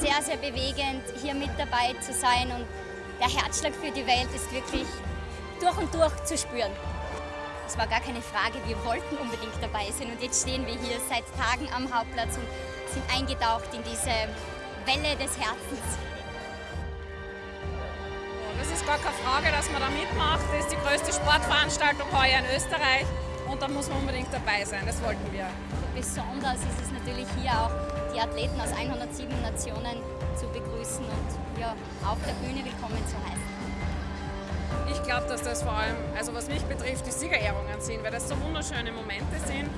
sehr, sehr bewegend, hier mit dabei zu sein und der Herzschlag für die Welt ist wirklich durch und durch zu spüren. Es war gar keine Frage, wir wollten unbedingt dabei sein und jetzt stehen wir hier seit Tagen am Hauptplatz und sind eingetaucht in diese Welle des Herzens. Das ist gar keine Frage, dass man da mitmacht. Das ist die größte Sportveranstaltung heuer in Österreich und da muss man unbedingt dabei sein. Das wollten wir. Besonders ist es natürlich hier auch, die Athleten aus 107 Nationen zu begrüßen und ja, auf der Bühne willkommen zu heißen. Ich glaube, dass das vor allem, also was mich betrifft, die Siegerehrungen sind, weil das so wunderschöne Momente sind.